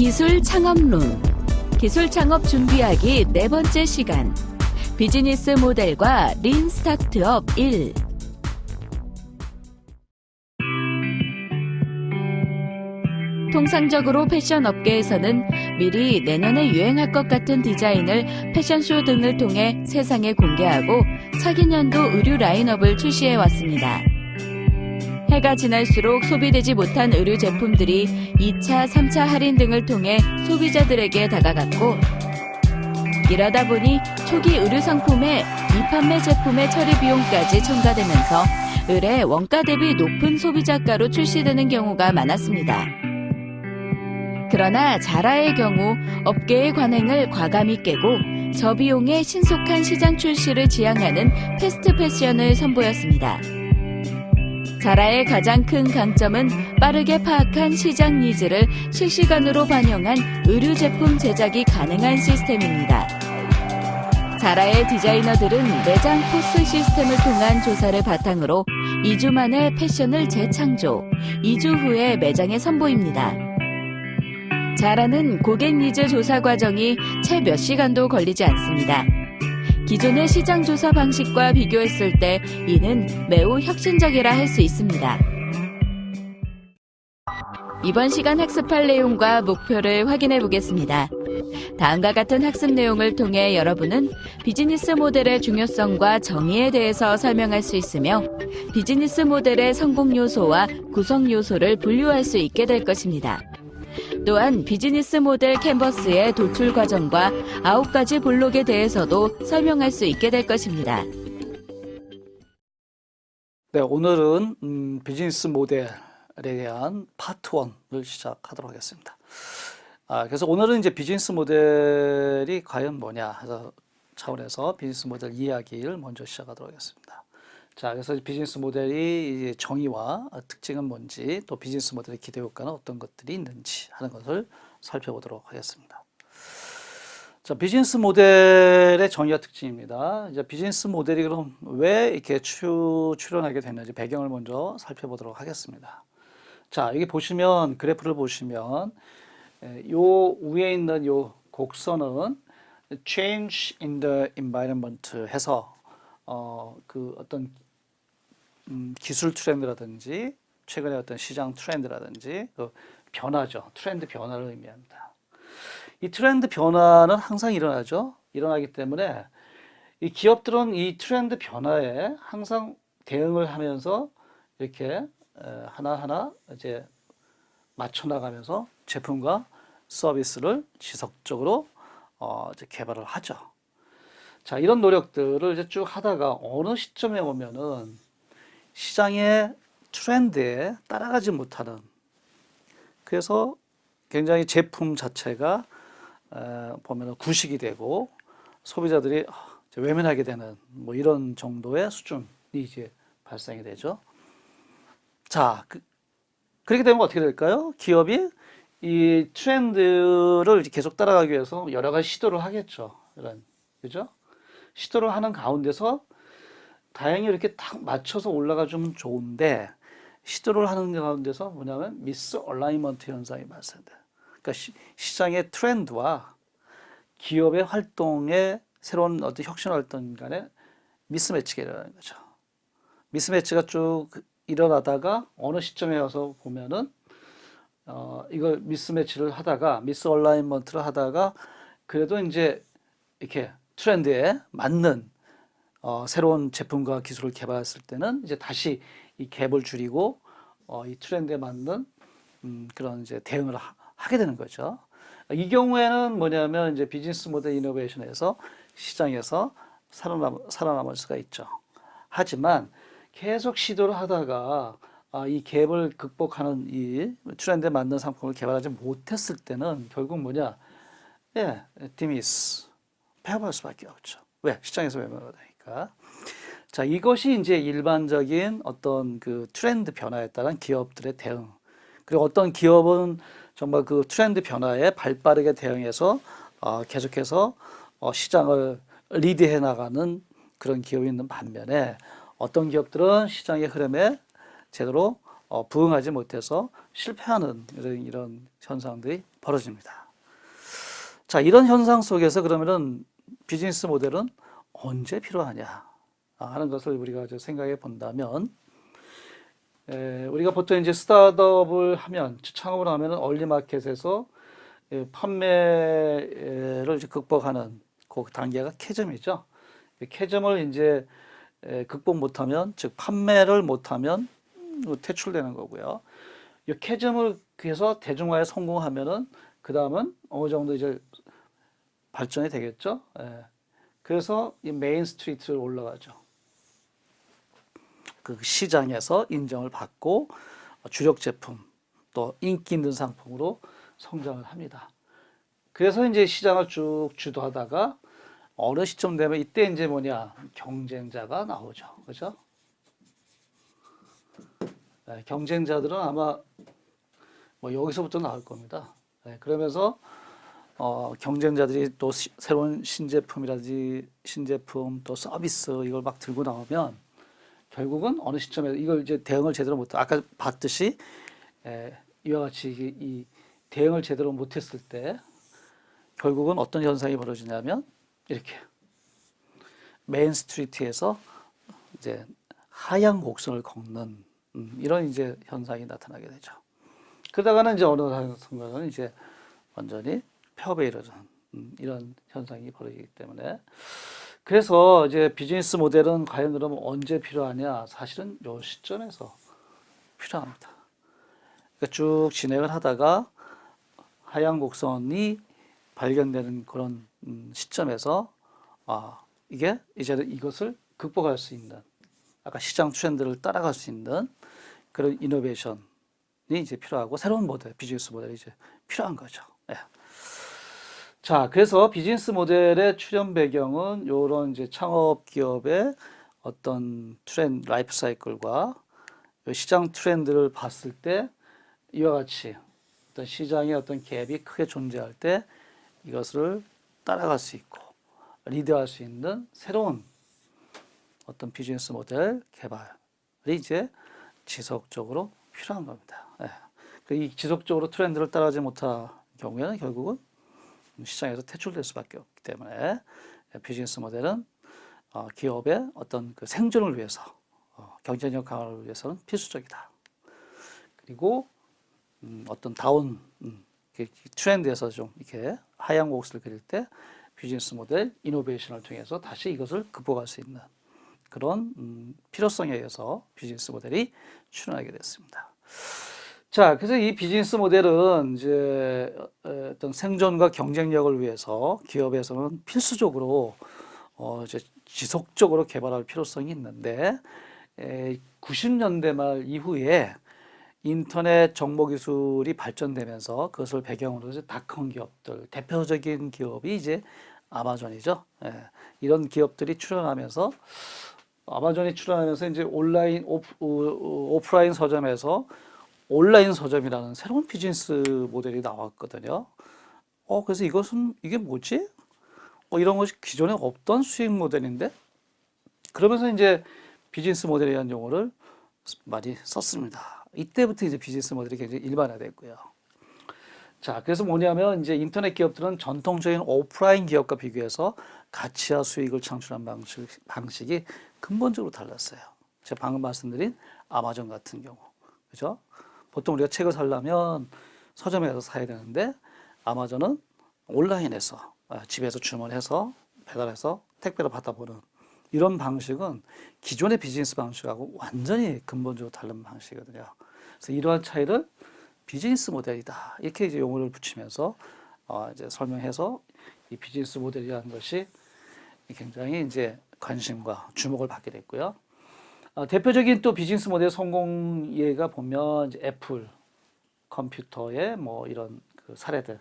기술 창업론. 기술 창업 준비하기 네 번째 시간. 비즈니스 모델과 린 스타트업 1 통상적으로 패션 업계에서는 미리 내년에 유행할 것 같은 디자인을 패션쇼 등을 통해 세상에 공개하고 차기 년도 의류 라인업을 출시해 왔습니다. 해가 지날수록 소비되지 못한 의류 제품들이 2차, 3차 할인 등을 통해 소비자들에게 다가갔고 이러다 보니 초기 의류 상품의 미판매 제품의 처리 비용까지 첨가되면서 의뢰 원가 대비 높은 소비자가로 출시되는 경우가 많았습니다. 그러나 자라의 경우 업계의 관행을 과감히 깨고 저비용의 신속한 시장 출시를 지향하는 패스트 패션을 선보였습니다. 자라의 가장 큰 강점은 빠르게 파악한 시장 needs를 실시간으로 반영한 의류 제품 제작이 가능한 시스템입니다. 자라의 디자이너들은 매장 POS 시스템을 통한 조사를 바탕으로 2주 만에 패션을 재창조, 2주 후에 매장에 선보입니다. 자라는 고객 니즈 조사 과정이 채 몇 시간도 걸리지 않습니다. 기존의 시장 조사 방식과 비교했을 때 이는 매우 혁신적이라 할 수 있습니다. 이번 시간 학습할 내용과 목표를 확인해 보겠습니다. 다음과 같은 학습 내용을 통해 여러분은 비즈니스 모델의 중요성과 정의에 대해서 설명할 수 있으며 비즈니스 모델의 성공 요소와 구성 요소를 분류할 수 있게 될 것입니다. 또한 비즈니스 모델 캔버스의 도출 과정과 아홉 가지 블록에 대해서도 설명할 수 있게 될 것입니다. 네, 오늘은 음, 비즈니스 모델에 대한 파트 1을 시작하도록 하겠습니다. 아, 그래서 오늘은 이제 비즈니스 모델이 과연 뭐냐 해서 차원에서 비즈니스 모델 이야기를 먼저 시작하도록 하겠습니다. 자, 그래서 비즈니스 모델이 정의와 특징은 뭔지, 또 비즈니스 모델의 기대 효과는 어떤 것들이 있는지 하는 것을 살펴보도록 하겠습니다. 자, 비즈니스 모델의 정의와 특징입니다. 이제 비즈니스 모델이 그럼 왜 이렇게 추, 출현하게 됐는지 배경을 먼저 살펴보도록 하겠습니다. 자, 여기 보시면 그래프를 보시면 요 위에 있는 요 곡선은 change in the environment 해서 어, 그 어떤 음, 기술 트렌드라든지 최근에 어떤 시장 트렌드라든지 그 변화죠. 트렌드 변화를 의미합니다. 이 트렌드 변화는 항상 일어나죠. 일어나기 때문에 이 기업들은 이 트렌드 변화에 항상 대응을 하면서 이렇게 하나하나 이제 맞춰 나가면서 제품과 서비스를 지속적으로 어 이제 개발을 하죠. 자, 이런 노력들을 이제 쭉 하다가 어느 시점에 오면은 시장의 트렌드에 따라가지 못하는 그래서 굉장히 제품 자체가 보면 구식이 되고 소비자들이 외면하게 되는 뭐 이런 정도의 수준이 이제 발생이 되죠. 자, 그, 그렇게 되면 어떻게 될까요? 기업이 이 트렌드를 계속 따라가기 위해서 여러 가지 시도를 하겠죠. 이런, 그죠? 시도를 하는 가운데서 다행히 이렇게 딱 맞춰서 올라가주면 좋은데 시도를 하는 가운데서 뭐냐면 misalignment 현상이 발생돼. 그러니까 시, 장의 트렌드와 기업의 활동의 새로운 어떤 혁신 활동 간에 mismatch가 일어나는 거죠. mismatch가 쭉 일어나다가 어느 시점에 와서 보면은 어, 이걸 mismatch를 하다가 misalignment를 하다가 그래도 이제 이렇게 트렌드에 맞는 어, 새로운 제품과 기술을 개발했을 때는 이제 다시 이 갭을 줄이고 어, 이 트렌드에 맞는 음, 그런 이제 대응을 하, 게 되는 거죠. 이 경우에는 뭐냐면 이제 비즈니스 모델 이노베이션에서 시장에서 살아남, 살아남을 수가 있죠. 하지만 계속 시도를 하다가 아, 이 갭을 극복하는 이 트렌드에 맞는 상품을 개발하지 못했을 때는 결국 뭐냐? 예, 디미스. 폐업할 수밖에 없죠. 왜? 시장에서 외면을 하 니까. 자, 이것이 이제 일반적인 어떤 그 트렌드 변화에 따른 기업들의 대응. 그리고 어떤 기업은 정말 그 트렌드 변화에 발 빠르게 대응해서 어, 계속해서 어, 시장을 리드해 나가는 그런 기업이 있는 반면에 어떤 기업들은 시장의 흐름에 제대로 어, 부응하지 못해서 실패하는 이런, 이런 현상들이 벌어집니다. 자, 이런 현상 속에서 그러면은 비즈니스 모델은 언제 필요하냐 하는 것을 우리가 생각해 본다면 에, 우리가 보통 이제 스타트업을 하면 창업을 하면은 얼리 마켓에서 예, 판매를 극복하는 그 단계가 캐점이죠. 이 캐점을 이제 에, 극복 못하면 즉 판매를 못하면 음, 퇴출되는 거고요. 이 chasm을 해서 대중화에 성공하면은 그 다음은 어느 정도 이제 발전이 되겠죠. 예. 그래서 이 main street를 올라가죠. 그 시장에서 인정을 받고 주력 제품 또 인기 있는 상품으로 성장을 합니다. 그래서 이제 시장을 쭉 주도하다가 어느 시점 되면 이때 이제 뭐냐 경쟁자가 나오죠. 그죠? 네, 경쟁자들은 아마 뭐 여기서부터 나올 겁니다. 네, 그러면서 어, 경쟁자들이 또 시, 새로운 신제품이라든지 신제품 또 서비스 이걸 막 들고 나오면 결국은 어느 시점에 이걸 이제 대응을 제대로 못 아까 봤듯이 에, 이와 같이 이, 이 대응을 제대로 못했을 때 결국은 어떤 현상이 벌어지냐면 이렇게 main street에서 이제 하향 곡선을 걷는 음, 이런 이제 현상이 나타나게 되죠. 그러다가는 이제 어느 순간은 이제 완전히 폐업에 이르는 음, 이런 현상이 벌어지기 때문에 그래서 이제 비즈니스 모델은 과연 그러면 언제 필요하냐? 사실은 요 시점에서 필요합니다. 그러니까 쭉 진행을 하다가 하향 곡선이 발견되는 그런 음, 시점에서 아 이게 이제는 이것을 극복할 수 있는 아까 시장 트렌드를 따라갈 수 있는 그런 이노베이션이 이제 필요하고 새로운 모델 비즈니스 모델이 이제 필요한 거죠. 예. 자, 그래서 비즈니스 모델의 출현 배경은 이런 이제 창업 기업의 어떤 트렌드, 라이프 사이클과 시장 트렌드를 봤을 때 이와 같이 어떤 시장의 어떤 갭이 크게 존재할 때 이것을 따라갈 수 있고 리드할 수 있는 새로운 어떤 비즈니스 모델 개발이 이제 지속적으로 필요한 겁니다. 예. 이 지속적으로 트렌드를 따라가지 못할 경우에는 결국은 시장에서 퇴출될 수밖에 없기 때문에 비즈니스 모델은 어, 기업의 어떤 그 생존을 위해서 어, 경쟁력 강화를 위해서는 필수적이다. 그리고 음, 어떤 다운 음, 트렌드에서 좀 이렇게 하향 곡선을 그릴 때 비즈니스 모델 이노베이션을 통해서 다시 이것을 극복할 수 있는 그런 음, 필요성에 의해서 비즈니스 모델이 출현하게 됐습니다. 자, 그래서 이 비즈니스 모델은 이제 어떤 생존과 경쟁력을 위해서 기업에서는 필수적으로 어 이제 지속적으로 개발할 필요성이 있는데 에 90년대 말 이후에 인터넷 정보 기술이 발전되면서 그것을 배경으로 해서 닷컴 기업들 대표적인 기업이 이제 아마존이죠. 예, 이런 기업들이 출현하면서 아마존이 출현하면서 이제 온라인 오프, 오프라인 서점에서 온라인 서점이라는 새로운 비즈니스 모델이 나왔거든요. 어, 그래서 이것은, 이게 뭐지? 어, 이런 것이 기존에 없던 수익 모델인데? 그러면서 이제 비즈니스 대한 용어를 많이 썼습니다. 이때부터 이제 비즈니스 모델이 굉장히 일반화됐고요. 자, 그래서 뭐냐면 이제 인터넷 기업들은 전통적인 오프라인 기업과 비교해서 가치와 수익을 창출한 방식, 방식이 근본적으로 달랐어요. 제가 방금 말씀드린 아마존 같은 경우. 그죠? 보통 우리가 책을 사려면 서점에서 사야 되는데 아마존은 온라인에서 아, 집에서 주문해서 배달해서 택배로 받아보는 이런 방식은 기존의 비즈니스 방식하고 완전히 근본적으로 다른 방식이거든요. 그래서 이러한 차이를 비즈니스 모델이다 이렇게 이제 용어를 붙이면서 어 이제 설명해서 이 비즈니스 모델이라는 것이 굉장히 이제 관심과 주목을 받게 됐고요. 어, 대표적인 또 비즈니스 모델 성공 예가 보면 애플 컴퓨터의 뭐 이런 그 사례들.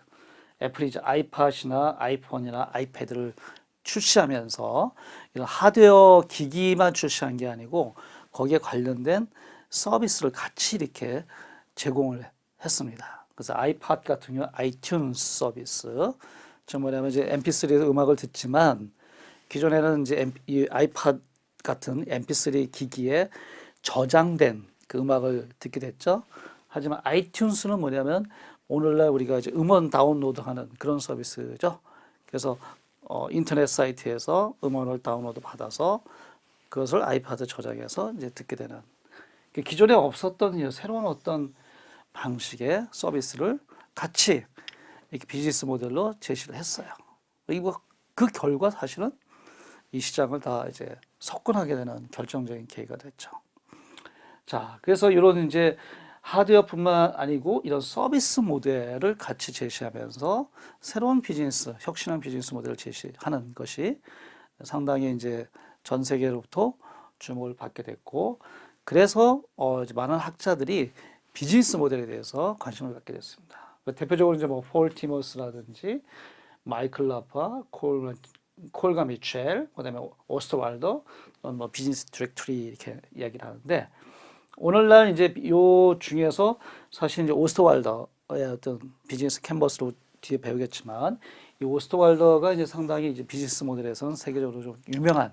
애플이 이제 아이팟이나 아이폰이나 아이패드를 출시하면서 이런 하드웨어 기기만 출시한 게 아니고 거기에 관련된 서비스를 같이 이렇게 제공을 했습니다. 그래서 아이팟 같은 경우 아이튠스 서비스, 저 뭐냐면 이제 MP3에서 음악을 듣지만 기존에는 이제 아이팟 같은 MP3 기기에 저장된 그 음악을 듣게 됐죠. 하지만 아이튠스는 뭐냐면 오늘날 우리가 이제 음원 다운로드하는 그런 서비스죠. 그래서 어, 인터넷 사이트에서 음원을 다운로드 받아서 그것을 아이팟에 저장해서 이제 듣게 되는 그 기존에 없었던 이 새로운 어떤 방식의 서비스를 같이 이렇게 비즈니스 모델로 제시를 했어요. 이거 그 결과 사실은 이 시장을 다 이제 석권하게 되는 결정적인 계기가 됐죠. 자, 그래서 이런 이제 하드웨어뿐만 아니고 이런 서비스 모델을 같이 제시하면서 새로운 비즈니스, 혁신한 비즈니스 모델을 제시하는 것이 상당히 이제 전 세계로부터 주목을 받게 됐고, 그래서 어 이제 많은 학자들이 비즈니스 모델에 대해서 관심을 갖게 됐습니다. 대표적으로 이제 뭐 폴 티머스라든지 마이클 라파, 콜 콜과 미첼, 그 다음에 오스트왈더, 뭐 비즈니스 디렉토리 이렇게 이야기를 하는데 오늘날 이제 요 중에서 사실 이제 오스트왈더의 어떤 비즈니스 캔버스로 뒤에 배우겠지만 이 오스트왈더가 이제 상당히 이제 비즈니스 모델에서는 세계적으로 좀 유명한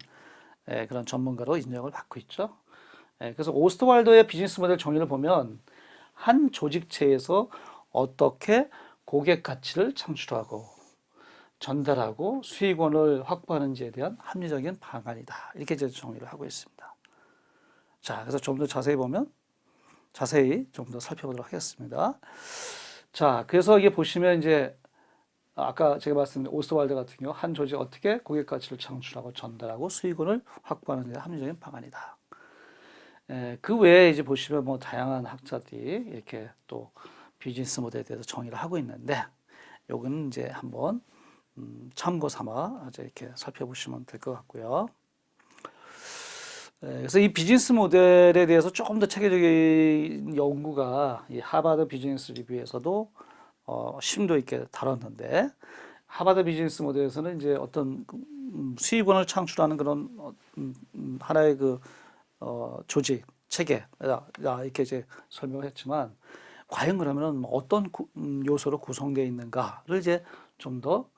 예, 그런 전문가로 인정을 받고 있죠. 예, 그래서 오스트왈더의 비즈니스 모델 정의를 보면 한 조직체에서 어떻게 고객 가치를 창출하고 전달하고 수익원을 확보하는지에 대한 합리적인 방안이다. 이렇게 이제 정의를 하고 있습니다. 자, 그래서 좀 더 자세히 보면 자세히 좀 더 살펴보도록 하겠습니다. 자, 그래서 이게 보시면 이제 아까 제가 말씀드린 오스트왈드 같은 경우 한 조직 어떻게 고객 가치를 창출하고 전달하고 수익원을 확보하는 데 합리적인 방안이다. 에, 그 외에 이제 보시면 뭐 다양한 학자들이 이렇게 또 비즈니스 모델에 대해서 정의를 하고 있는데 요거는 이제 한번 음, 참고 삼아 이렇게 살펴보시면 될 것 같고요. 네, 그래서 이 비즈니스 모델에 대해서 조금 더 체계적인 연구가 이 하버드 비즈니스 리뷰에서도 어, 심도 있게 다뤘는데 하버드 비즈니스 모델에서는 이제 어떤 음, 수익원을 창출하는 그런 어, 음, 음, 하나의 그 어, 조직 체계 이렇게 이제 설명을 했지만 과연 그러면 어떤 구, 음, 요소로 구성되어 있는가를 이제 좀더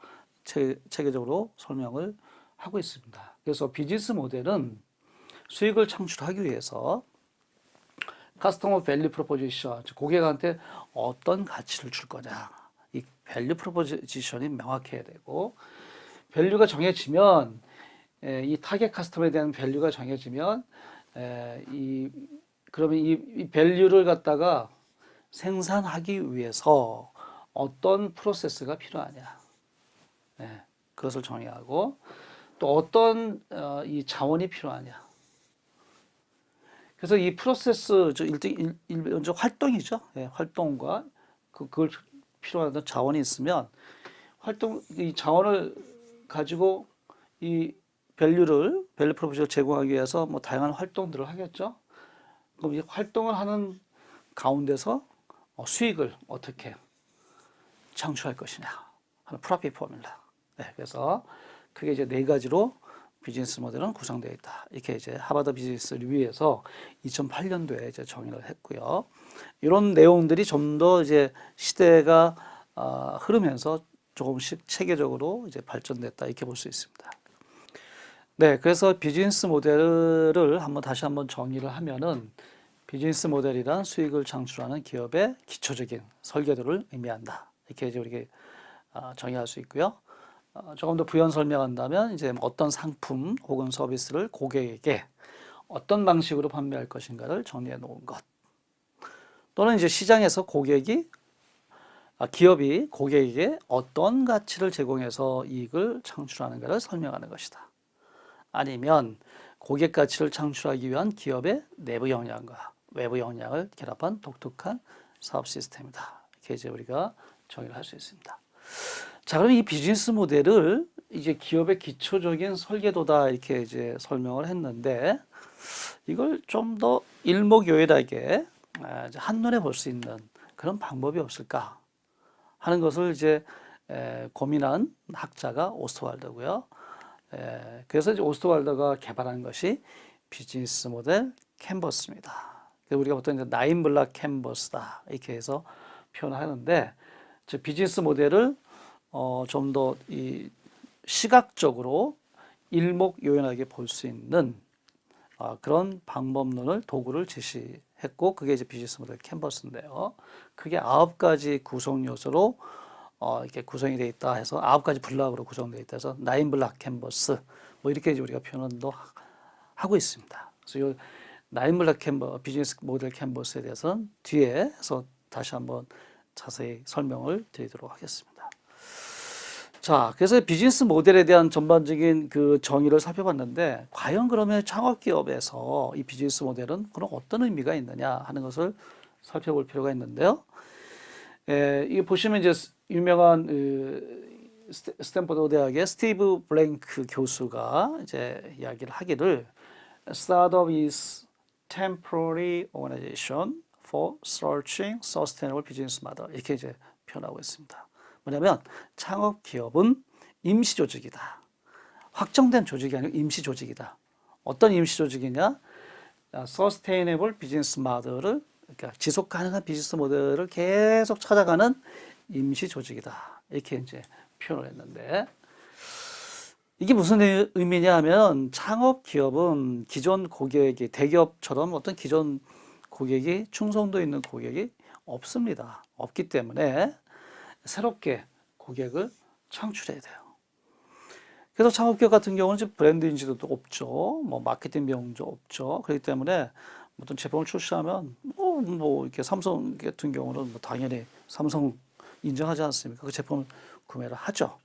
체계적으로 설명을 하고 있습니다. 그래서 비즈니스 모델은 수익을 창출하기 위해서 customer value proposition, 고객한테 어떤 가치를 줄 거냐. 이 value proposition이 명확해야 되고, value가 정해지면, 에, 이 target customer에 대한 value가 정해지면, 에, 이, 그러면 이, 이 value를 갖다가 생산하기 위해서 어떤 프로세스가 필요하냐. 네, 그것을 정의하고, 또 어떤 어, 이 자원이 필요하냐. 그래서 이 프로세스 일반적 활동이죠. 예, 활동과 그 그걸 필요한 자원이 있으면 활동 이 자원을 가지고 이 value를 value propose를 제공하기 위해서 뭐 다양한 활동들을 하겠죠. 그럼 이 활동을 하는 가운데서 어, 수익을 어떻게 창출할 것이냐 하는 profit formula. 네, 그래서 그게 이제 네 가지로 비즈니스 모델은 구성되어 있다. 이렇게 이제 하버드 비즈니스 리뷰에서 2008년도에 이제 정의를 했고요. 이런 내용들이 좀 더 이제 시대가 어, 흐르면서 조금씩 체계적으로 이제 발전됐다 이렇게 볼 수 있습니다. 네, 그래서 비즈니스 모델을 한번 다시 한번 정의를 하면은 비즈니스 모델이란 수익을 창출하는 기업의 기초적인 설계도를 의미한다. 이렇게 이제 우리가 어, 정의할 수 있고요. 어, 조금 더 부연 설명한다면 이제 어떤 상품 혹은 서비스를 고객에게 어떤 방식으로 판매할 것인가를 정리해 놓은 것. 또는 이제 시장에서 고객이 아, 기업이 고객에게 어떤 가치를 제공해서 이익을 창출하는가를 설명하는 것이다. 아니면 고객 가치를 창출하기 위한 기업의 내부 역량과 외부 역량을 결합한 독특한 사업 시스템이다. 이렇게 이제 우리가 정의를 할 수 있습니다. 자, 그럼 이 비즈니스 모델을 이제 기업의 기초적인 설계도다 이렇게 이제 설명을 했는데 이걸 좀 더 일목요연하게 아, 한눈에 볼 수 있는 그런 방법이 없을까 하는 것을 이제 고민한 학자가 오스트왈더고요. 그래서 이제 오스트왈더가 개발한 것이 비즈니스 모델 캔버스입니다. 우리가 보통 이제 나인 블락 캔버스다 이렇게 해서 표현하는데 비즈니스 모델을 어, 좀 더 이 시각적으로 일목요연하게 볼 수 있는 아, 그런 방법론을 도구를 제시했고 그게 이제 비즈니스 모델 캔버스인데요. 그게 아홉 가지 구성 요소로 어, 이렇게 구성이 되어 있다 해서 아홉 가지 block으로 구성되어 있다 해서 nine block canvas 뭐 이렇게 이제 우리가 표현도 하- 하고 있습니다. 그래서 이 nine block 캔버 비즈니스 모델 캔버스에 대해서는 뒤에서 다시 한번 자세히 설명을 드리도록 하겠습니다. 자, 그래서 비즈니스 모델에 대한 전반적인 그 정의를 살펴봤는데, 과연 그러면 창업기업에서 이 비즈니스 모델은 그런 어떤 의미가 있느냐 하는 것을 살펴볼 필요가 있는데요. 에, 이게 보시면 이제 스- 유명한 그 스탠퍼드 대학의 스티브 블랭크 교수가 이제 이야기를 하기를 Startup is temporary organization for searching sustainable business model 이렇게 이제 표현하고 있습니다. 뭐냐면 창업 기업은 임시 조직이다. 확정된 조직이 아니고 임시 조직이다. 어떤 임시 조직이냐? 아, sustainable business model을 그러니까 지속 가능한 비즈니스 모델을 계속 찾아가는 임시 조직이다. 이렇게 이제 표현을 했는데 이게 무슨 의- 의미냐 하면 창업 기업은 기존 고객이 대기업처럼 어떤 기존 고객이 충성도 있는 고객이 없습니다. 없기 때문에 새롭게 고객을 창출해야 돼요. 그래서 창업기업 같은 경우는 이제 브랜드 인지도도 없죠. 뭐 마케팅 비용도 없죠. 그렇기 때문에 어떤 제품을 출시하면 뭐, 뭐 이렇게 삼성 같은 경우는 뭐 당연히 삼성 인정하지 않습니까? 그 제품을 구매를 하죠.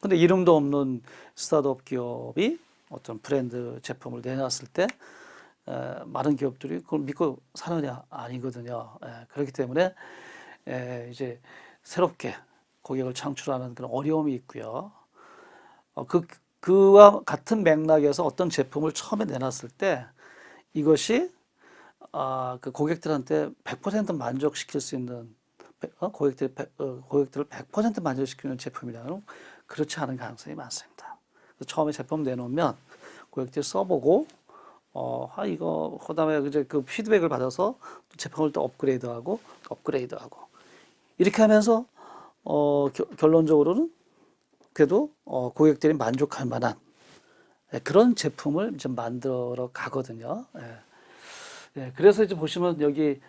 근데 이름도 없는 스타트업 기업이 어떤 브랜드 제품을 내놨을 때 에, 많은 기업들이 그걸 믿고 사느냐 아니거든요. 에, 그렇기 때문에 에, 이제 새롭게 고객을 창출하는 그런 어려움이 있고요. 어, 그 그와 같은 맥락에서 어떤 제품을 처음에 내놨을 때 이것이 아, 그 고객들한테 100% 만족시킬 수 있는 어, 고객들 어, 고객들을 100% 만족시키는 제품이라면 그렇지 않은 가능성이 많습니다. 처음에 제품 내놓으면 고객들이 써보고 어, 아 이거 그 다음에 이제 그 피드백을 받아서 또 제품을 또 업그레이드하고 업그레이드하고 이렇게 하면서 어, 겨- 결론적으로는 그래도 어, 고객들이 만족할 만한 예, 그런 제품을 이제 만들어 가거든요. 예. 예, 그래서 이제 보시면 여기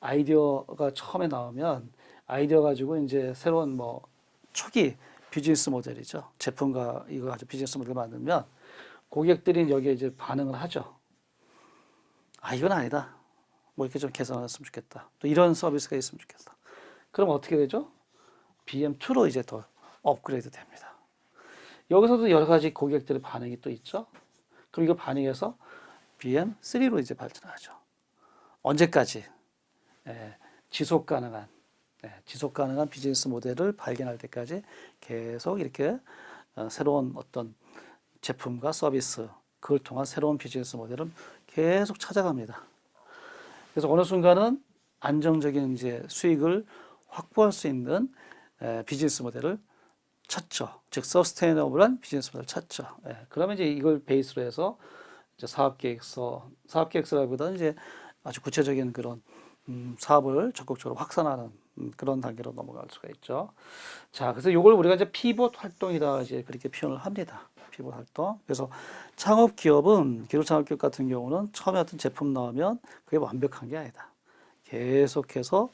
아이디어가 처음에 나오면 아이디어 가지고 이제 새로운 뭐 초기 비즈니스 모델이죠. 제품과 이거 가지고 비즈니스 모델을 만들면 고객들이 여기에 이제 반응을 하죠. 아, 이건 아니다. 뭐 이렇게 좀 개선했으면 좋겠다. 또 이런 서비스가 있으면 좋겠다. 그럼 어떻게 되죠? BM2로 이제 더 업그레이드 됩니다. 여기서도 여러 가지 고객들의 반응이 또 있죠. 그럼 이거 반응해서 BM3로 이제 발전하죠. 언제까지? 예, 지속 가능한, 예, 지속 가능한 비즈니스 모델을 발견할 때까지 계속 이렇게 어, 새로운 어떤 제품과 서비스, 그걸 통한 새로운 비즈니스 모델을 계속 찾아갑니다. 그래서 어느 순간은 안정적인 이제 수익을 확보할 수 있는 에, 비즈니스 모델을 찾죠. 즉 서스테이너블한 비즈니스 모델을 찾죠. 예, 그러면 이제 이걸 베이스로 해서 이제 사업 계획서, 사업 계획서라기보다는 이제 아주 구체적인 그런 음, 사업을 적극적으로 확산하는 음, 그런 단계로 넘어갈 수가 있죠. 자, 그래서 이걸 우리가 이제 피봇 활동이다 이제 그렇게 표현을 합니다. 피봇 활동. 그래서 창업 기업은 기술 창업 기업 같은 경우는 처음에 어떤 제품 나오면 그게 완벽한 게 아니다. 계속해서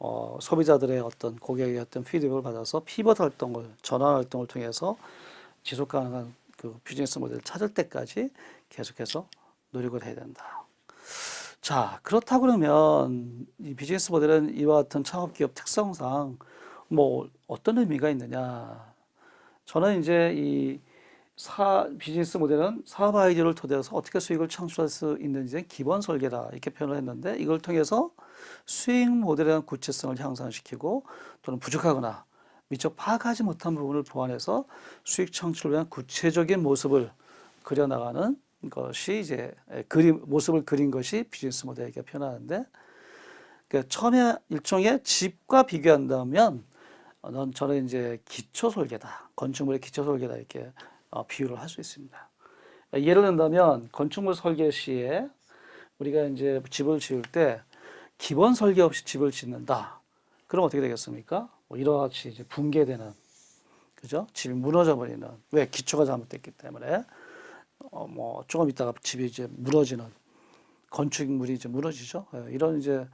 어, 소비자들의 어떤 고객의 어떤 피드백을 받아서 피벗 활동을 전환 활동을 통해서 지속 가능한 그 비즈니스 모델을 찾을 때까지 계속해서 노력을 해야 된다. 자, 그렇다 그러면 이 비즈니스 모델은 이와 같은 창업 기업 특성상 뭐 어떤 의미가 있느냐? 저는 이제 이 사, 비즈니스 모델은 사업 아이디어를 토대해서 어떻게 수익을 창출할 수 있는지 기본 설계다. 이렇게 표현을 했는데 이걸 통해서 수익 모델에 대한 구체성을 향상시키고 또는 부족하거나 미처 파악하지 못한 부분을 보완해서 수익 창출을 위한 구체적인 모습을 그려나가는 것이 이제 그림 모습을 그린 것이 비즈니스 모델이렇게 표현하는데 그러니까 처음에 일종의 집과 비교한다면 어, 넌 저는 이제 기초 설계다. 건축물의 기초 설계다. 이렇게 어, 비유를 할 수 있습니다. 예를 든다면 건축물 설계 시에 우리가 이제 집을 지을 때 기본 설계 없이 집을 짓는다. 그럼 어떻게 되겠습니까? 뭐 이와 같이 이제 붕괴되는 그죠? 집이 무너져 버리는 왜 기초가 잘못됐기 때문에 어, 뭐 조금 있다가 집이 이제 무너지는 건축물이 이제 무너지죠. 예, 이런 이제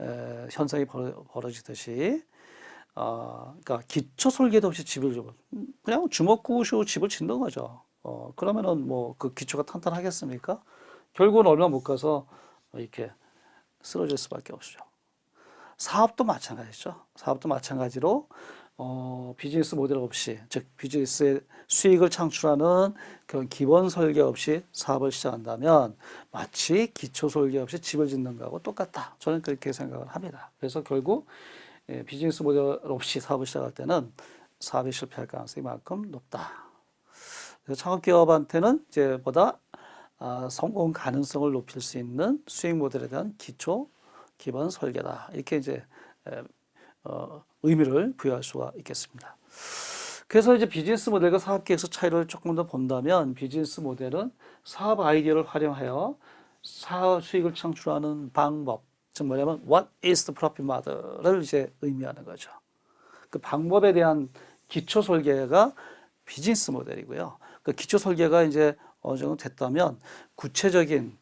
에, 현상이 벌어, 벌어지듯이 어, 그러니까 기초 설계도 없이 집을 좀 그냥 주먹구시고 집을 짓는 거죠. 어, 그러면은 뭐 그 기초가 탄탄하겠습니까? 결국은 얼마 못 가서 이렇게 쓰러질 수밖에 없죠. 사업도 마찬가지죠. 사업도 마찬가지로 어, 비즈니스 모델 없이 즉 비즈니스의 수익을 창출하는 그런 기본 설계 없이 사업을 시작한다면 마치 기초 설계 없이 집을 짓는 거하고 똑같다. 저는 그렇게 생각을 합니다. 그래서 결국 예, 비즈니스 모델 없이 사업을 시작할 때는 사업이 실패할 가능성이 만큼 높다. 그래서 창업기업한테는 이제 보다 아, 성공 가능성을 높일 수 있는 수익 모델에 대한 기초 기본 설계다. 이렇게 이제 에, 어, 의미를 부여할 수가 있겠습니다. 그래서 이제 비즈니스 모델과 사업 계획서 차이를 조금 더 본다면 비즈니스 모델은 사업 아이디어를 활용하여 사업 수익을 창출하는 방법, 즉 뭐냐면 what is the profit model을 이제 의미하는 거죠. 그 방법에 대한 기초 설계가 비즈니스 모델이고요. 그 기초 설계가 이제 어느 정도 됐다면 구체적인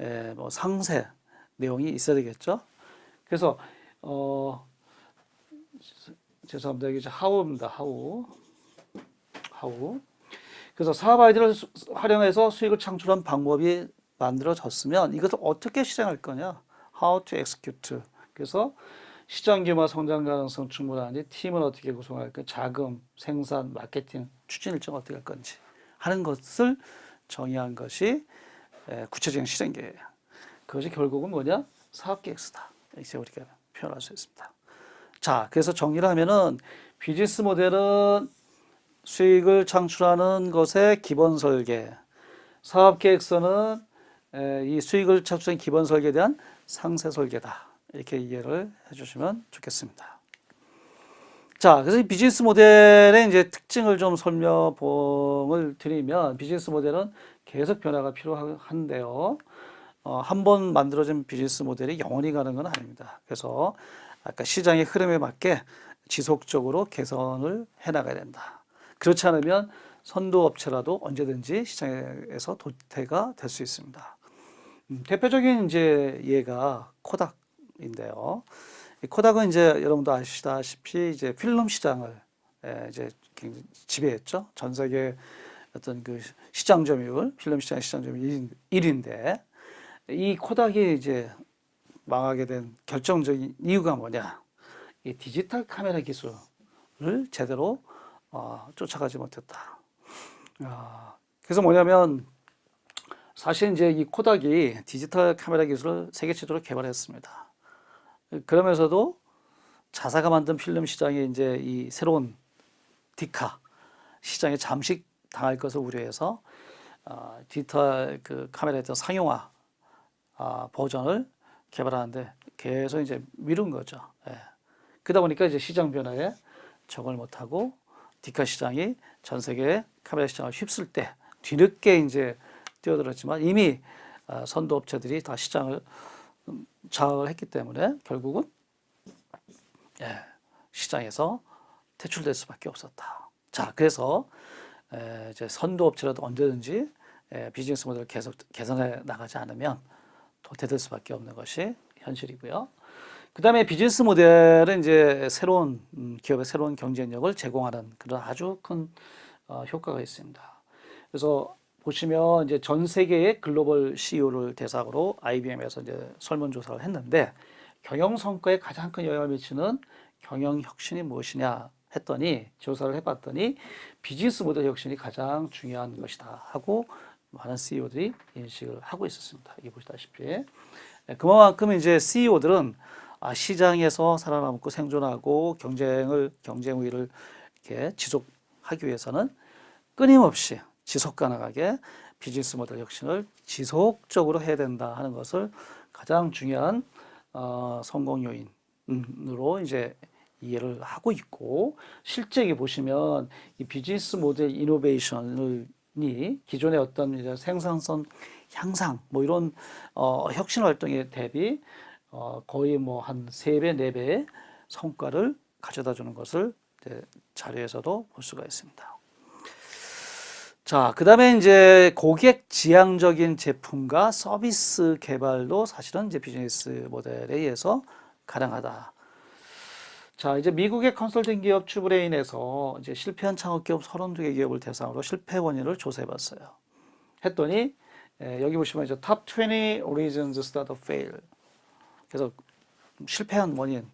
에, 뭐 상세 내용이 있어야 되겠죠. 그래서 어 죄송합니다. 이게 하우입니다. 하우. 하우. 그래서 사업 아이디어를 수- 활용해서 수익을 창출한 방법이 만들어졌으면 이것을 어떻게 실행할 거냐? How to execute. 그래서 시장 규모 성장 가능성 충분한지 팀은 어떻게 구성할 까 자금, 생산, 마케팅, 추진 일정 어떻게 할 건지 하는 것을 정의한 것이 에, 구체적인 실행 계획. 그것이 결국은 뭐냐? 사업 계획서다. 이렇게 우리가 표현할 수 있습니다. 자, 그래서 정리를 하면은 비즈니스 모델은 수익을 창출하는 것의 기본 설계, 사업 계획서는 에, 이 수익을 창출하는 기본 설계에 대한 상세 설계다. 이렇게 이해를 해주시면 좋겠습니다. 자, 그래서 이 비즈니스 모델의 이제 특징을 좀 설명을 드리면 비즈니스 모델은 계속 변화가 필요한데요. 어, 한 번 만들어진 비즈니스 모델이 영원히 가는 건 아닙니다. 그래서 아까 시장의 흐름에 맞게 지속적으로 개선을 해 나가야 된다. 그렇지 않으면 선도 업체라도 언제든지 시장에서 도태가 될 수 있습니다. 음, 대표적인 이제 예가 코닥인데요. 이 코닥은 이제 여러분도 아시다시피 이제 필름 시장을 예, 이제 지배했죠. 전 세계 어떤 그 시장 점유율, 필름 시장 시장 점유율 1위인데 이 코닥이 이제 망하게 된 결정적인 이유가 뭐냐? 이 디지털 카메라 기술을 제대로 어, 쫓아가지 못했다. 아, 그래서 뭐냐면 사실 이제 이 코닥이 디지털 카메라 기술을 세계 최초로 개발했습니다. 그러면서도 자사가 만든 필름 시장에 이제 이 새로운 디카 시장에 잠식 당할 것을 우려해서 어, 디지털 그 카메라에 대한 상용화 아, 버전을 개발하는데 계속 이제 미룬 거죠. 예. 그러다 보니까 이제 시장 변화에 적응을 못하고 디카 시장이 전 세계 카메라 시장을 휩쓸 때 뒤늦게 이제 뛰어들었지만 이미 아, 선도 업체들이 다 시장을 음, 장악을 했기 때문에 결국은 예, 시장에서 퇴출될 수밖에 없었다. 자, 그래서 에, 이제 선도 업체라도 언제든지 에, 비즈니스 모델을 계속 개선해 나가지 않으면 도태될 수밖에 없는 것이 현실이고요. 그 다음에 비즈니스 모델은 이제 새로운 음, 기업의 새로운 경쟁력을 제공하는 그런 아주 큰 어, 효과가 있습니다. 그래서 보시면 이제 전 세계의 글로벌 CEO를 대상으로 IBM에서 이제 설문조사를 했는데 경영 성과에 가장 큰 영향을 미치는 경영 혁신이 무엇이냐 했더니 조사를 해봤더니 비즈니스 모델 혁신이 가장 중요한 것이다 하고 많은 CEO들이 인식을 하고 있었습니다. 여기 보시다시피 예, 그만큼 이제 CEO들은 아, 시장에서 살아남고 생존하고 경쟁을 경쟁 우위를 이렇게 지속하기 위해서는 끊임없이 지속 가능하게 비즈니스 모델 혁신을 지속적으로 해야 된다 하는 것을 가장 중요한 어, 성공 요인으로 이제 이해를 하고 있고 실제 이 보시면 이 비즈니스 모델 이노베이션이 기존의 어떤 이제 생산성 향상 뭐 이런 어, 혁신 활동에 대비 어, 거의 뭐 한 세 배, 네 배의 성과를 가져다 주는 것을 이제 자료에서도 볼 수가 있습니다. 자, 그 다음에 이제 고객 지향적인 제품과 서비스 개발도 사실은 이제 비즈니스 모델에 의해서 가능하다. 자, 이제 미국의 컨설팅 기업 추브레인에서 이제 실패한 창업 기업 32개 기업을 대상으로 실패 원인을 조사해 봤어요. 했더니 에, 여기 보시면 이제 top 20 reasons startups fail. 그래서 실패한 원인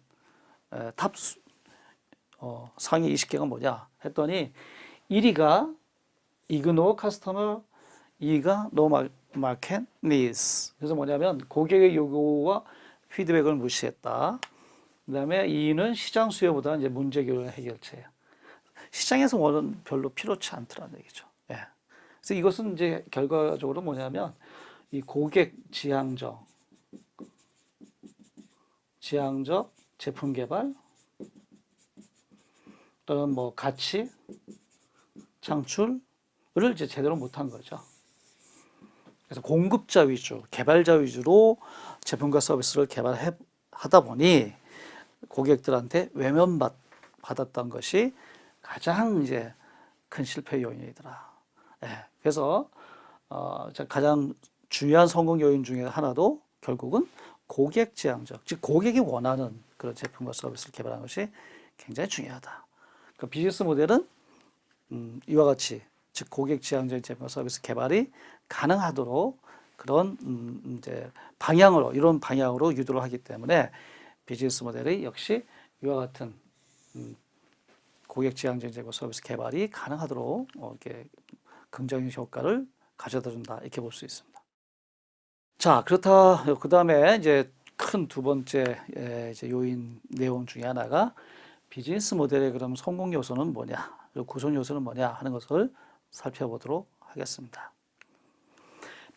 에, top 수- 어, 상위 20개가 뭐냐 했더니 1위가 customer, 2위가 no mar- market needs. 그래서 뭐냐면 고객의 요구와 피드백을 무시했다. 그 다음에 2위는 시장 수요보다 이제 문제 해결 해결책. 시장에서 원은 별로 필요치 않더라는 얘기죠. 예. 그래서 이것은 이제 결과적으로 뭐냐면 이 고객 지향적 지향적 제품 개발 또는 뭐 가치 창출 을 이제 제대로 못한 거죠. 그래서 공급자 위주, 개발자 위주로 제품과 서비스를 개발해 하다 보니 고객들한테 외면받 받았던 것이 가장 이제 큰 실패 요인이더라. 예, 그래서 어, 자, 가장 중요한 성공 요인 중에 하나도 결국은 고객 지향적, 즉 고객이 원하는 그런 제품과 서비스를 개발하는 것이 굉장히 중요하다. 그 비즈니스 모델은 음, 이와 같이 즉 고객 지향적인 제품과 서비스 개발이 가능하도록 그런 음, 이제 방향으로 이런 방향으로 유도를 하기 때문에 비즈니스 모델이 역시 이와 같은 음, 고객 지향적인 제품 서비스 개발이 가능하도록 어, 이렇게 긍정적 효과를 가져다 준다 이렇게 볼 수 있습니다. 자 그렇다 그 다음에 이제 큰 두 번째 에, 이제 요인 내용 중에 하나가 비즈니스 모델의 그럼 성공 요소는 뭐냐 그리고 구성 요소는 뭐냐 하는 것을 살펴보도록 하겠습니다.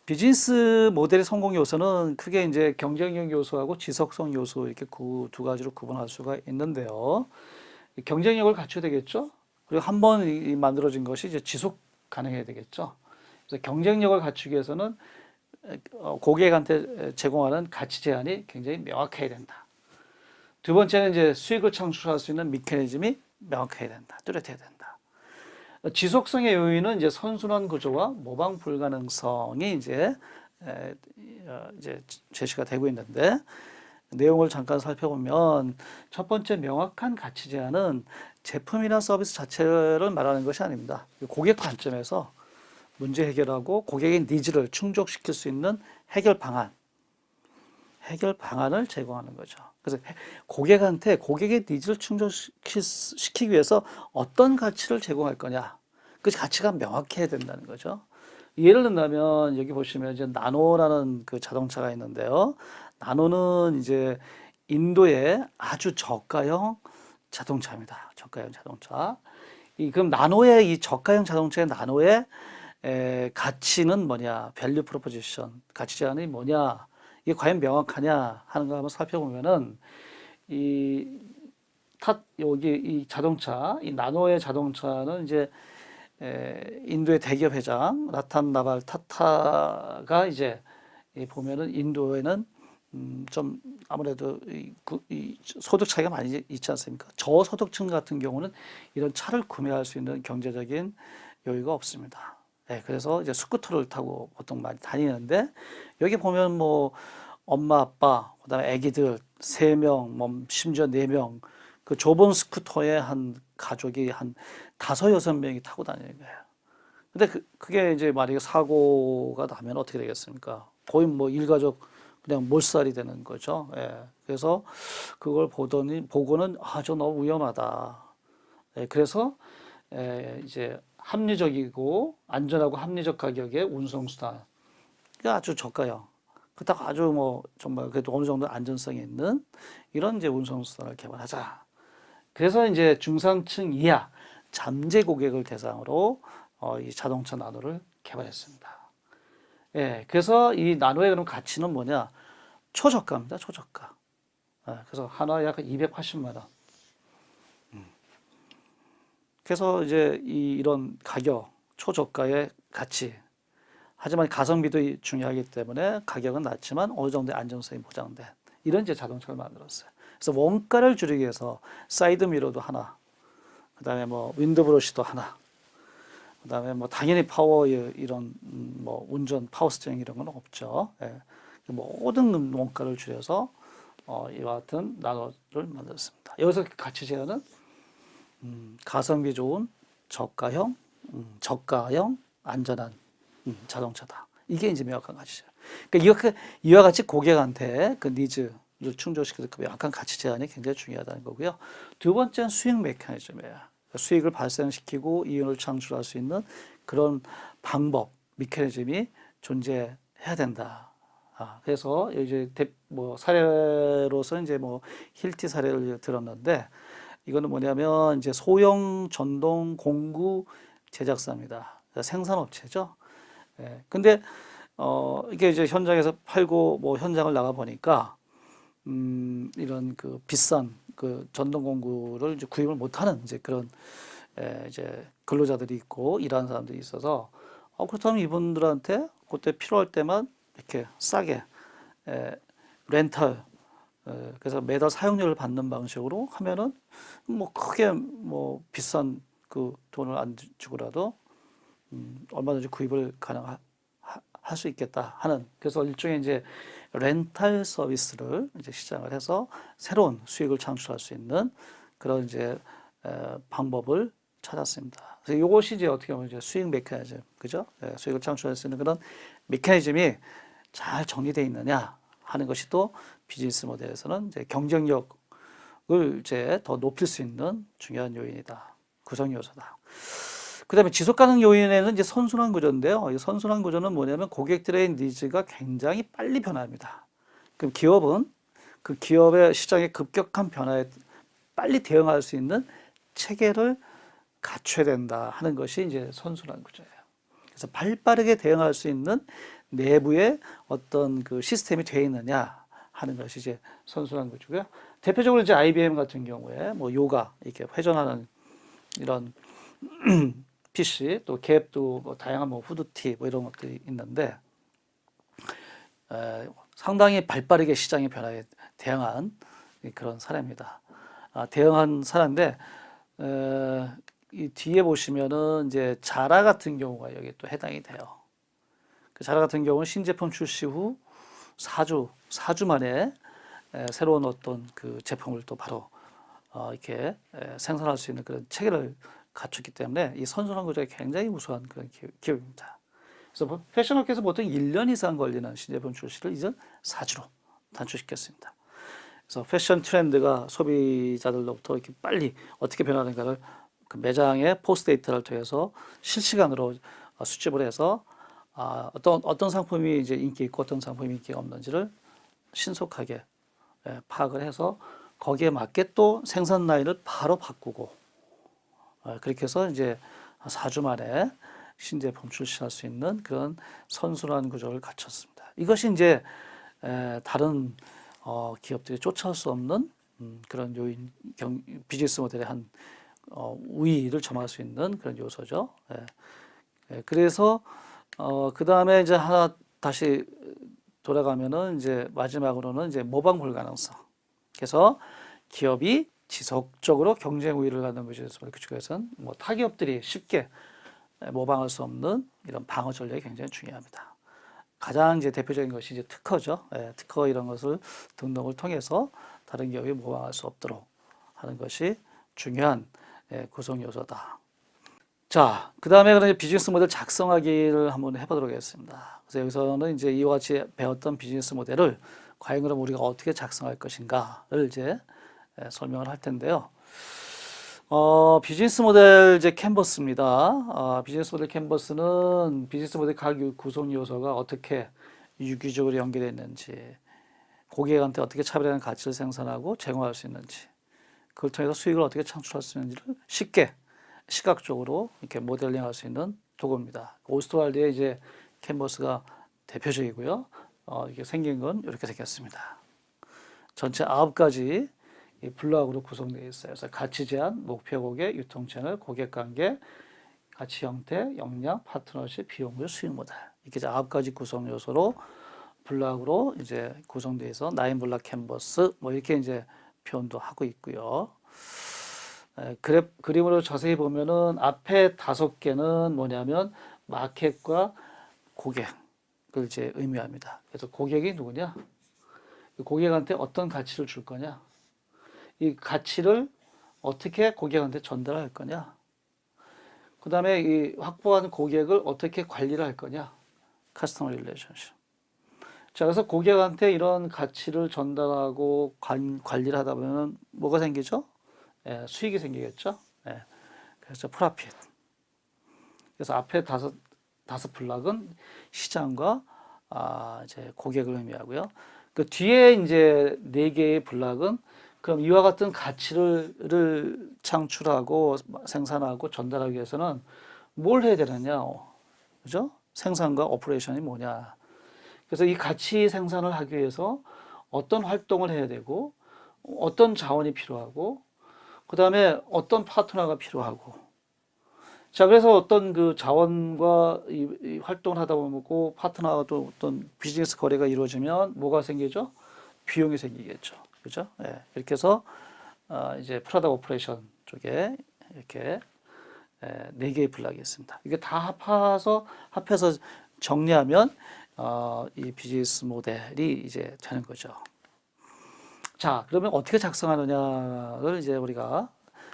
비즈니스 모델의 성공 요소는 크게 이제 경쟁력 요소하고 지속성 요소 이렇게 구, 두 가지로 구분할 수가 있는데요. 경쟁력을 갖춰야 되겠죠. 그리고 한 번 만들어진 것이 이제 지속 가능해야 되겠죠. 그래서 경쟁력을 갖추기 위해서는 어, 고객한테 제공하는 가치 제한이 굉장히 명확해야 된다. 두 번째는 이제 수익을 창출할 수 있는 메커니즘이 명확해야 된다. 뚜렷해야 된다. 지속성의 요인은 이제 선순환 구조와 모방 불가능성이 이제 에, 어, 이제 제시가 되고 있는데 내용을 잠깐 살펴보면 첫 번째 명확한 가치 제한은 제품이나 서비스 자체를 말하는 것이 아닙니다. 고객 관점에서 문제 해결하고 고객의 needs를 충족시킬 수 있는 해결 방안, 해결 방안을 제공하는 거죠. 그래서 고객한테 고객의 needs를 충족시키기 위해서 어떤 가치를 제공할 거냐, 그 가치가 명확해야 된다는 거죠. 예를 든다면 여기 보시면 이제 나노라는 그 자동차가 있는데요. 나노는 이제 인도의 아주 저가형 자동차입니다. 저가형 자동차. 이 그럼 나노의 이 저가형 자동차의 나노의 에, 가치는 뭐냐? value proposition 가치 제안이 뭐냐? 이게 과연 명확하냐 하는 거 한번 살펴보면은 이 탓 여기 이 자동차 이 나노의 자동차는 이제 에, 인도의 대기업 회장 라탄 나발 타타가 이제 이 보면은 인도에는 음, 좀 아무래도 이, 구- 이 소득 차이가 많이 있지 않습니까? 저소득층 같은 경우는 이런 차를 구매할 수 있는 경제적인 여유가 없습니다. 네, 그래서 이제 스쿠터를 타고 보통 많이 다니는데 여기 보면 뭐 엄마 아빠 그다음에 아기들 세 명, 뭐 심지어 네 명 그 좁은 스쿠터에 한 가족이 한 다섯 여섯 명이 타고 다니는 거예요. 근데 그, 그게 이제 만약에 사고가 나면 어떻게 되겠습니까? 거의 뭐 일가족 그냥 몰살이 되는 거죠. 예. 그래서 그걸 보더니 보고는 아, 저 너무 위험하다. 예, 그래서 에, 이제 합리적이고 안전하고 합리적 가격의 운송수단. 그게 아주 저가형. 그렇다고 아주 뭐 정말 그래도 어느 정도 안전성이 있는 이런 이제 운송수단을 개발하자. 그래서 이제 중상층 이하 잠재 고객을 대상으로 어, 이 자동차 나노를 개발했습니다. 예, 그래서 이 나노의 그런 가치는 뭐냐? 초저가입니다. 초저가. 예, 그래서 하나에 약 280만 원. 음. 그래서 이제 이, 이런 가격, 초저가의 가치. 하지만 가성비도 중요하기 때문에 가격은 낮지만 어느 정도의 안정성이 보장된 이런 이제 자동차를 만들었어요. 그래서 원가를 줄이기 위해서 사이드 미러도 하나, 그 다음에 뭐 wind brush도 하나. 그 다음에 뭐 당연히 파워 이런 음, 뭐 운전 power steering 이런 건 없죠. 예. 모든 원가를 줄여서 어, 이와 같은 나노를 만들었습니다. 여기서 가치 제안은 음, 가성비 좋은 저가형, 음, 저가형 안전한 음, 자동차다. 이게 이제 명확한 가치죠. 그러니까 이렇게 이와 같이 고객한테 그 니즈를 충족시키는 그 명확한 가치 제안이 굉장히 중요하다는 거고요. 두 번째는 수익 메커니즘이에요. 수익을 발생시키고 이윤을 창출할 수 있는 그런 방법, 메커니즘이 존재해야 된다. 아, 그래서 이제 대, 뭐 사례로서 이제 뭐 힐티 사례를 들었는데 이거는 뭐냐면 이제 소형 전동 공구 제작사입니다. 생산업체죠. 예. 근데 어 이게 이제 현장에서 팔고 뭐 현장을 나가 보니까 음 이런 그 비싼 그 전동 공구를 이제 구입을 못하는 이제 그런 에 이제 근로자들이 있고 일하는 사람들이 있어서 어 그렇다면 이분들한테 그때 필요할 때만 이렇게 싸게 에 렌탈 에 그래서 매달 사용료를 받는 방식으로 하면은 뭐 크게 뭐 비싼 그 돈을 안 주고라도 음 얼마든지 구입을 가능할 수 있겠다 하는 그래서 일종의 이제 렌탈 서비스를 이제 시작을 해서 새로운 수익을 창출할 수 있는 그런 이제 에, 방법을 찾았습니다. 그래서 이것이 이제 어떻게 보면 이제 수익 메커니즘, 그죠? 예, 수익을 창출할 수 있는 그런 메커니즘이 잘 정리되어 있느냐 하는 것이 또 비즈니스 모델에서는 이제 경쟁력을 이제 더 높일 수 있는 중요한 요인이다. 구성 요소다. 그 다음에 지속 가능 요인에는 이제 선순환 구조인데요. 이 선순환 구조는 뭐냐면 고객들의 니즈가 굉장히 빨리 변합니다. 그럼 기업은 그 기업의 시장의 급격한 변화에 빨리 대응할 수 있는 체계를 갖춰야 된다 하는 것이 이제 선순환 구조예요. 그래서 발 빠르게 대응할 수 있는 내부에 어떤 그 시스템이 되어 있느냐 하는 것이 이제 선순환 구조고요. 대표적으로 이제 IBM 같은 경우에 뭐 요가 이렇게 회전하는 이런 PC 또 갭도 뭐 다양한 뭐 후드티 뭐 이런 것들이 있는데 에, 상당히 발빠르게 시장의 변화에 대응한 그런 사례입니다. 아, 대응한 사례인데 에, 이 뒤에 보시면은 이제 자라 같은 경우가 여기 또 해당이 돼요. 그 자라 같은 경우는 신제품 출시 후 4주 4주 만에 에, 새로운 어떤 그 제품을 또 바로 어, 이렇게 에, 생산할 수 있는 그런 체계를 갖췄기 때문에 이 선순환 구조가 굉장히 우수한 그런 기업입니다. 그래서 패션업계에서 보통 1년 이상 걸리는 신제품 출시를 이제 4주로 단축시켰습니다. 그래서 패션 트렌드가 소비자들로부터 이렇게 빨리 어떻게 변하는가를 그 매장의 포스 데이터를 통해서 실시간으로 수집을 해서 아, 어떤 어떤 상품이 이제 인기 있고 어떤 상품이 인기가 없는지를 신속하게 예, 파악을 해서 거기에 맞게 또 생산 라인을 바로 바꾸고 어, 그렇게 해서 이제 4주 만에 신제품 출시할 수 있는 그런 선순환 구조를 갖췄습니다. 이것이 이제 다른 어, 기업들이 쫓아올 수 없는 음, 그런 요인, 경, 비즈니스 모델의 한 어, 우위를 점할 수 있는 그런 요소죠. 그래서 그 다음에 이제 하나 다시 돌아가면은 이제 마지막으로는 이제 모방 불가능성. 그래서 기업이 지속적으로 경쟁 우위를 갖는 모델 구축에서는 뭐 타기업들이 쉽게 모방할 수 없는 이런 방어 전략이 굉장히 중요합니다. 가장 이제 대표적인 것이 이제 특허죠. 예, 특허 이런 것을 등록을 통해서 다른 기업이 모방할 수 없도록 하는 것이 중요한 예, 구성 요소다. 자, 그 다음에 그럼 비즈니스 모델 작성하기를 한번 해보도록 하겠습니다. 그래서 여기서는 이제 이와 같이 배웠던 비즈니스 모델을 과연 그럼 우리가 어떻게 작성할 것인가를 이제 예, 설명을 할 텐데요. 어, 비즈니스 모델 이제 캔버스입니다. 어, 비즈니스 모델 캔버스는 비즈니스 모델 각 구성 요소가 어떻게 유기적으로 연결되어 있는지, 고객한테 어떻게 차별화된 가치를 생산하고 제공할 수 있는지, 그걸 통해서 수익을 어떻게 창출할 수 있는지를 쉽게 시각적으로 이렇게 모델링 할 수 있는 도구입니다. 오스터왈더의 이제 캔버스가 대표적이고요. 어, 이게 생긴 건 이렇게 생겼습니다. 전체 아홉 가지 이 블록으로 구성되어 있어요. 그래서 가치 제안, 목표 고객, 유통 채널, 고객 관계, 가치 형태, 역량, 파트너십, 비용률, 수익 모델 이렇게 아홉 가지 구성 요소로 블록으로 이제 구성되어 있어 nine block canvas 뭐 이렇게 이제 표현도 하고 있고요. 에, 그래, 그림으로 자세히 보면은 앞에 다섯 개는 뭐냐면 마켓과 고객을 이제 의미합니다. 그래서 고객이 누구냐? 이 고객한테 어떤 가치를 줄 거냐? 이 가치를 어떻게 고객한테 전달할 거냐? 그 다음에 이 확보한 고객을 어떻게 관리를 할 거냐? customer relationship. 자, 그래서 고객한테 이런 가치를 전달하고 관, 관리를 하다 보면 뭐가 생기죠? 예, 수익이 생기겠죠? 예, 그래서 프라핏. 그래서 앞에 다섯, 다섯 블락은 시장과 아, 이제 고객을 의미하고요. 그 뒤에 이제 네 개의 블락은 그럼 이와 같은 가치를 를 창출하고 생산하고 전달하기 위해서는 뭘 해야 되느냐? 그죠? 생산과 operation이 뭐냐? 그래서 이 가치 생산을 하기 위해서 어떤 활동을 해야 되고 어떤 자원이 필요하고 그 다음에 어떤 파트너가 필요하고 자 그래서 어떤 그 자원과 이, 이 활동을 하다 보면 그 파트너와 또 어떤 비즈니스 거래가 이루어지면 뭐가 생기죠? 비용이 생기겠죠. 그죠? 예, 이렇게 해서 어, 이제 product operation 쪽에 이렇게 예, 네 개의 블락이 있습니다. 이게 다 합해서 합해서 정리하면 어, 이 비즈니스 모델이 이제 되는 거죠. 자, 그러면 어떻게 작성하느냐를 이제 우리가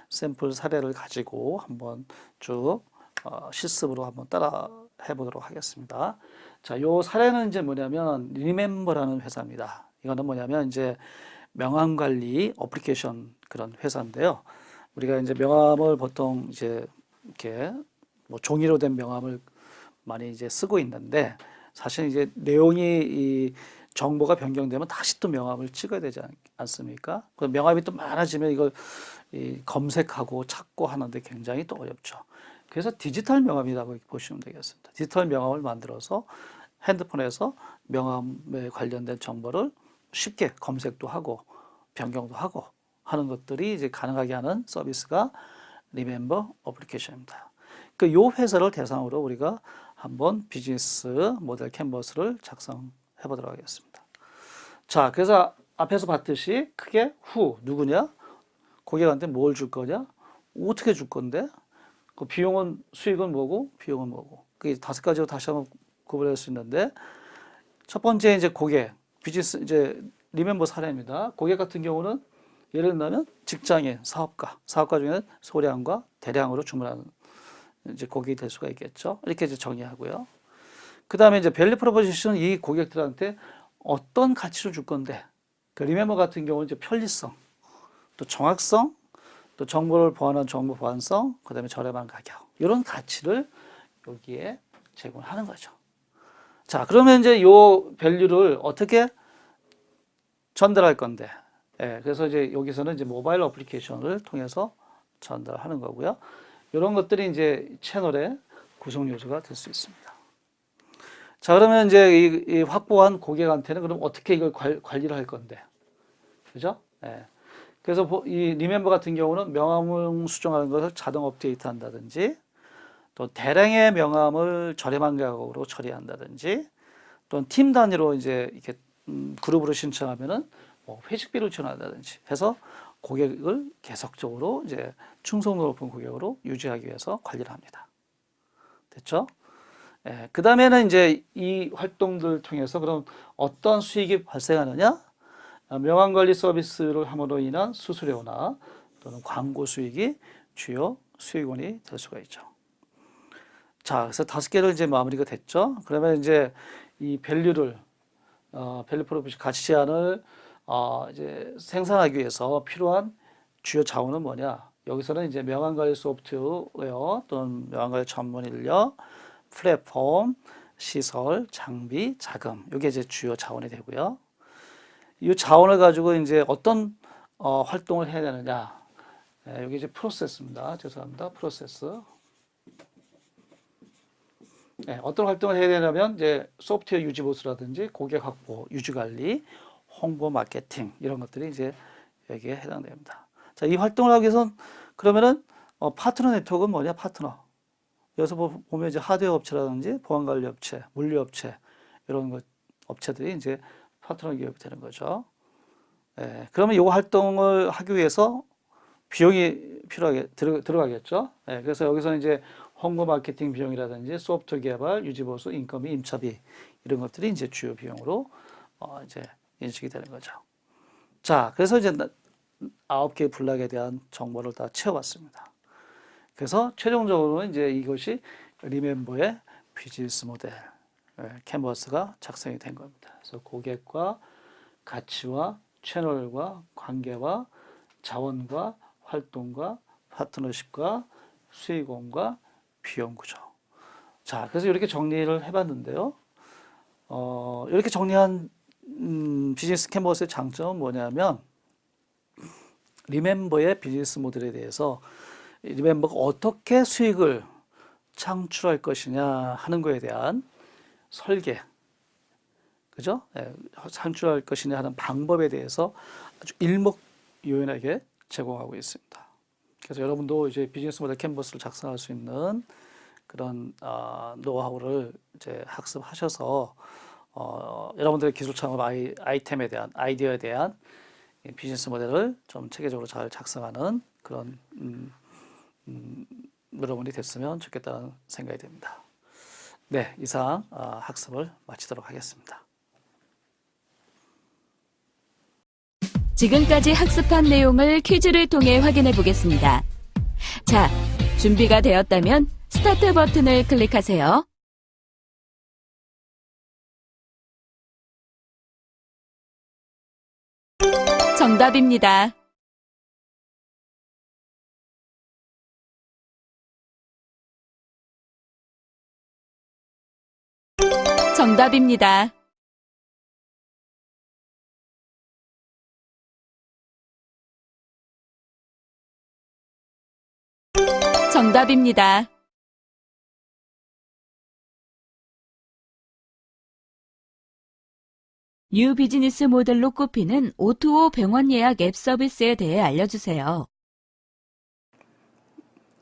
샘플 사례를 가지고 한번 쭉 어, 실습으로 한번 따라 해보도록 하겠습니다. 자, 요 사례는 이제 뭐냐면 리멤버라는 회사입니다. 이거는 뭐냐면 이제 명함 관리 어플리케이션 그런 회사인데요. 우리가 이제 명함을 보통 이제 이렇게 뭐 종이로 된 명함을 많이 이제 쓰고 있는데 사실 이제 내용이 이 정보가 변경되면 다시 또 명함을 찍어야 되지 않, 않습니까? 그 명함이 또 많아지면 이걸 이 검색하고 찾고 하는데 굉장히 또 어렵죠. 그래서 디지털 명함이라고 보시면 되겠습니다. 디지털 명함을 만들어서 핸드폰에서 명함에 관련된 정보를 쉽게 검색도 하고 변경도 하고 하는 것들이 이제 가능하게 하는 서비스가 리멤버 어플리케이션입니다. 그 요 회사를 대상으로 우리가 한번 비즈니스 모델 캔버스를 작성해 보도록 하겠습니다. 자, 그래서 앞에서 봤듯이 크게 후 누구냐? 고객한테 뭘 줄 거냐? 어떻게 줄 건데? 그 비용은 수익은 뭐고 비용은 뭐고? 그 다섯 가지로 다시 한번 구분할 수 있는데 첫 번째 이제 고객 비즈니스 이제 리멤버 사례입니다. 고객 같은 경우는 예를 들면 직장인, 사업가, 사업가 중에는 소량과 대량으로 주문하는 이제 고객이 될 수가 있겠죠. 이렇게 이제 정의하고요. 그 다음에 이제 value proposition은 이 고객들한테 어떤 가치를 줄 건데, 그 리멤버 같은 경우는 이제 편리성, 또 정확성, 또 정보를 보완한 정보 보안성, 그 다음에 저렴한 가격 이런 가치를 여기에 제공하는 거죠. 자, 그러면 이제 요 밸류를 어떻게 전달할 건데, 예, 그래서 이제 여기서는 이제 모바일 어플리케이션을 통해서 전달하는 거고요. 이런 것들이 이제 채널의 구성 요소가 될 수 있습니다. 자, 그러면 이제 이, 이 확보한 고객한테는 그럼 어떻게 이걸 관, 관리를 할 건데, 그죠? 예. 그래서 이 리멤버 같은 경우는 명함을 수정하는 것을 자동 업데이트 한다든지, 또 대량의 명함을 저렴한 가격으로 처리한다든지, 또는 팀 단위로 이제 이렇게 음, 그룹으로 신청하면은 뭐 회식비를 지원한다든지 해서 고객을 계속적으로 이제 충성도 높은 고객으로 유지하기 위해서 관리를 합니다. 됐죠? 예, 그 다음에는 이제 이 활동들 통해서 그럼 어떤 수익이 발생하느냐? 아, 명함 관리 서비스를 함으로 인한 수수료나 또는 광고 수익이 주요 수익원이 될 수가 있죠. 자, 그래서 다섯 개를 이제 마무리가 됐죠. 그러면 이제 이 value를 어, value proposition 가치 제안을 어, 이제 생산하기 위해서 필요한 주요 자원은 뭐냐? 여기서는 이제 명함 관리 소프트웨어 또는 명함 관리 전문 인력, 플랫폼, 시설, 장비, 자금. 이게 이제 주요 자원이 되고요. 이 자원을 가지고 이제 어떤 어, 활동을 해야 되느냐? 네, 여기 이제 프로세스입니다. 죄송합니다. 프로세스. 네, 어떤 활동을 해야 되냐면 이제 소프트웨어 유지 보수라든지 고객 확보, 유지 관리, 홍보 마케팅 이런 것들이 이제 여기에 해당됩니다. 자, 이 활동을 하기 위해선 그러면은 어, 파트너 네트워크는 뭐냐? 파트너. 여기서 보면 이제 하드웨어 업체라든지 보안 관리 업체, 물류 업체 이런 것 업체들이 이제 파트너 기업이 되는 거죠. 예, 그러면 이 활동을 하기 위해서 비용이 필요하게 들어, 들어가겠죠. 예, 그래서 여기서 이제 홍보 마케팅 비용이라든지 소프트웨어 개발, 유지 보수, 인건비, 임차비 이런 것들이 이제 주요 비용으로 어, 이제 인식이 되는 거죠. 자, 그래서 이제 나- 아홉 개의 블락에 대한 정보를 다 채워봤습니다. 그래서 최종적으로는 이제 이것이 리멤버의 비즈니스 모델 예, 캔버스가 작성이 된 겁니다. 그래서 고객과 가치와 채널과 관계와 자원과 활동과 파트너십과 수익원과 비용 구조. 자, 그래서 이렇게 정리를 해봤는데요. 어, 이렇게 정리한 음, 비즈니스 캔버스의 장점은 뭐냐면 리멤버의 비즈니스 모델에 대해서 멤버가 어떻게 수익을 창출할 것이냐 하는 거에 대한 설계, 그죠? 예, 창출할 것이냐 하는 방법에 대해서 아주 일목요연하게 제공하고 있습니다. 그래서 여러분도 이제 비즈니스 모델 캔버스를 작성할 수 있는 그런 어, 노하우를 이제 학습하셔서 어, 여러분들의 기술 창업 아이, 아이템에 대한 아이디어에 대한 이 비즈니스 모델을 좀 체계적으로 잘 작성하는 그런 음, 음, 여러분이 됐으면 좋겠다는 생각이 듭니다. 네, 이상 어, 학습을 마치도록 하겠습니다. 지금까지 학습한 내용을 퀴즈를 통해 확인해 보겠습니다. 자, 준비가 되었다면 스타트 버튼을 클릭하세요. 정답입니다. 정답입니다. 정답입니다. new 비즈니스 모델로 꼽히는 O2O 병원 예약 앱 서비스에 대해 알려주세요.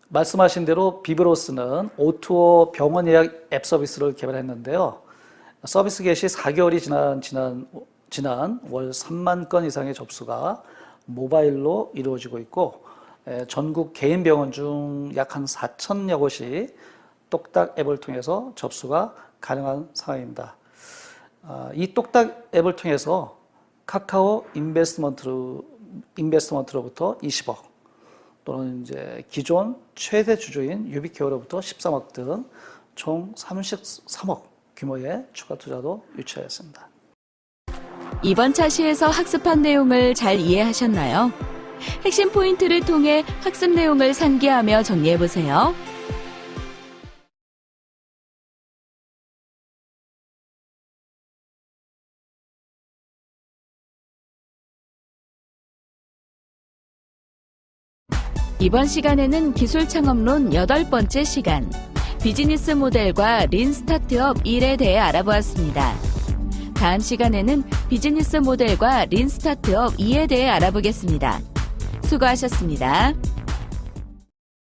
말씀하신 대로 비브로스는 O2O 병원 예약 앱 서비스를 개발했는데요. 서비스 개시 4개월이 지난, 지난, 지난 월 3만 건 이상의 접수가 모바일로 이루어지고 있고, 에, 전국 개인 병원 중 약 한 4천여 곳이 똑딱 앱을 통해서 접수가 가능한 상황입니다. 아, 이 똑딱 앱을 통해서 카카오 인베스트먼트로, 인베스트먼트로부터 20억, 또는 이제 기존 최대 주주인 유비케어로부터 13억 등 총 33억 규모의 추가 투자도 유치하였습니다. 이번 차시에서 학습한 내용을 잘 이해하셨나요? 핵심 포인트를 통해 학습 내용을 상기하며 정리해보세요. 이번 시간에는 기술 창업론 여덟 번째 시간, 비즈니스 모델과 린 스타트업 1에 대해 알아보았습니다. 다음 시간에는 비즈니스 모델과 린 스타트업 2에 대해 알아보겠습니다. 수고하셨습니다.